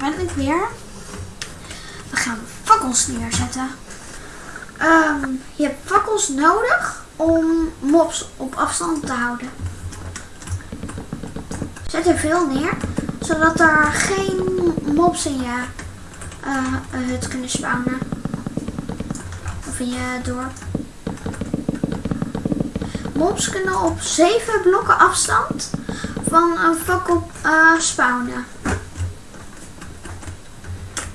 ben ik weer. We gaan fakkels neerzetten. Ehm, je hebt fakkels nodig om mobs op afstand te houden. Zet er veel neer, zodat er geen mobs in je uh, hut kunnen spawnen. Of in je dorp. Mobs kunnen op 7 blokken afstand van een fakkel uh, spawnen. We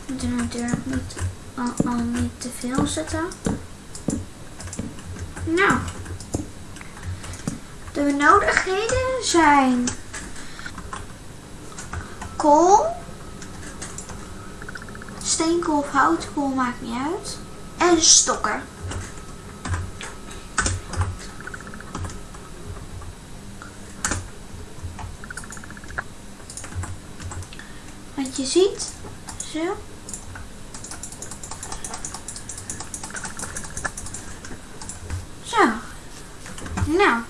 moeten natuurlijk niet, al, al niet te veel zetten. Nou. De benodigdheden zijn kool, steenkool of houtkool, maakt niet uit. En stokken. Wat je ziet, zo. Zo. Nou.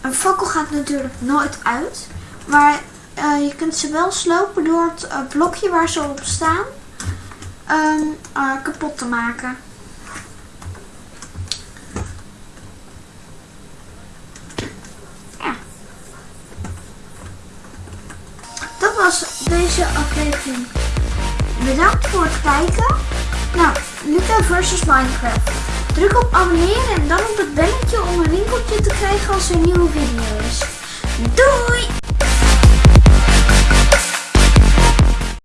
Een fakkel gaat natuurlijk nooit uit. Maar uh, je kunt ze wel slopen door het uh, blokje waar ze op staan um, uh, kapot te maken. Was deze aflevering. Bedankt voor het kijken. Nou, Luca versus Minecraft. Druk op abonneren en dan op het belletje om een winkeltje te krijgen als er een nieuwe video is. Doei!